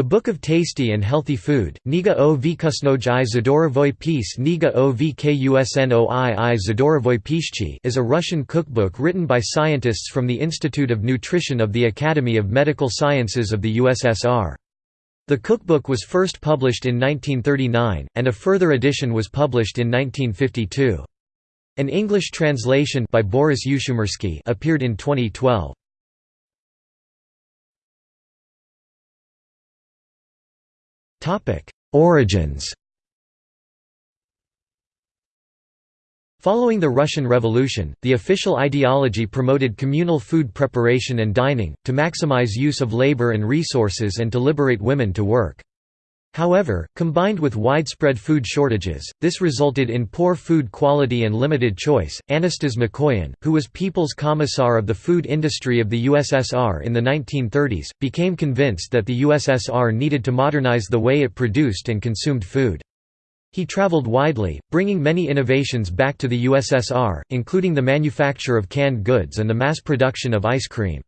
The Book of Tasty and Healthy Food, Niga o Vykusnoj i Zadorovoi Pis Niga o Vkusnoi i Zadorovoi Pishchi is a Russian cookbook written by scientists from the Institute of Nutrition of the Academy of Medical Sciences of the USSR. The cookbook was first published in 1939, and a further edition was published in 1952. An English translation by Boris Ushumirskiy appeared in 2012. Origins Following the Russian Revolution, the official ideology promoted communal food preparation and dining, to maximize use of labor and resources and to liberate women to work. However, combined with widespread food shortages, this resulted in poor food quality and limited choice. Anastas Mikoyan, who was People's Commissar of the food industry of the USSR in the 1930s, became convinced that the USSR needed to modernize the way it produced and consumed food. He traveled widely, bringing many innovations back to the USSR, including the manufacture of canned goods and the mass production of ice cream.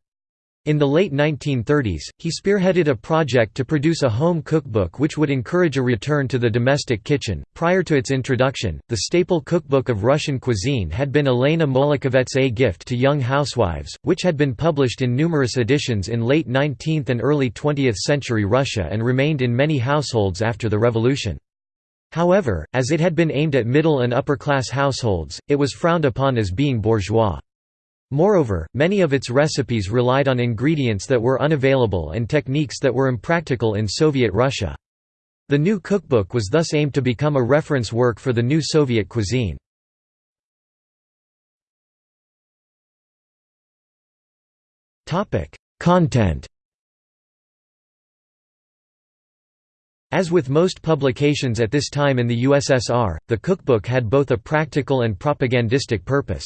In the late 1930s, he spearheaded a project to produce a home cookbook which would encourage a return to the domestic kitchen. Prior to its introduction, the staple cookbook of Russian cuisine had been Elena Molokhovets' A Gift to Young Housewives, which had been published in numerous editions in late 19th and early 20th century Russia and remained in many households after the revolution. However, as it had been aimed at middle and upper class households, it was frowned upon as being bourgeois. Moreover, many of its recipes relied on ingredients that were unavailable and techniques that were impractical in Soviet Russia. The new cookbook was thus aimed to become a reference work for the new Soviet cuisine. Content As with most publications at this time in the USSR, the cookbook had both a practical and propagandistic purpose.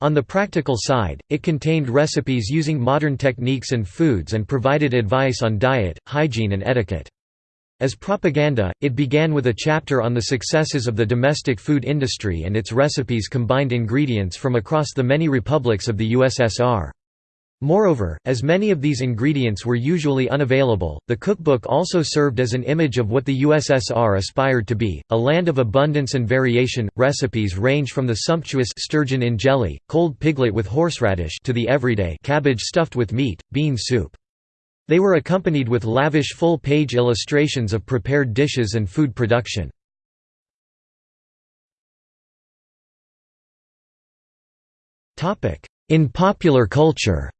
On the practical side, it contained recipes using modern techniques and foods and provided advice on diet, hygiene and etiquette. As propaganda, it began with a chapter on the successes of the domestic food industry and its recipes combined ingredients from across the many republics of the USSR. Moreover, as many of these ingredients were usually unavailable, the cookbook also served as an image of what the USSR aspired to be, a land of abundance and variation. Recipes range from the sumptuous sturgeon in jelly, cold piglet with horseradish to the everyday cabbage stuffed with meat, bean soup. They were accompanied with lavish full-page illustrations of prepared dishes and food production. In popular culture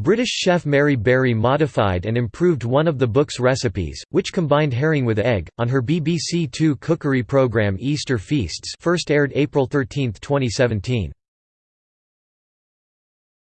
British chef Mary Berry modified and improved one of the book's recipes, which combined herring with egg, on her BBC Two cookery programme Easter Feasts first aired April 13, 2017.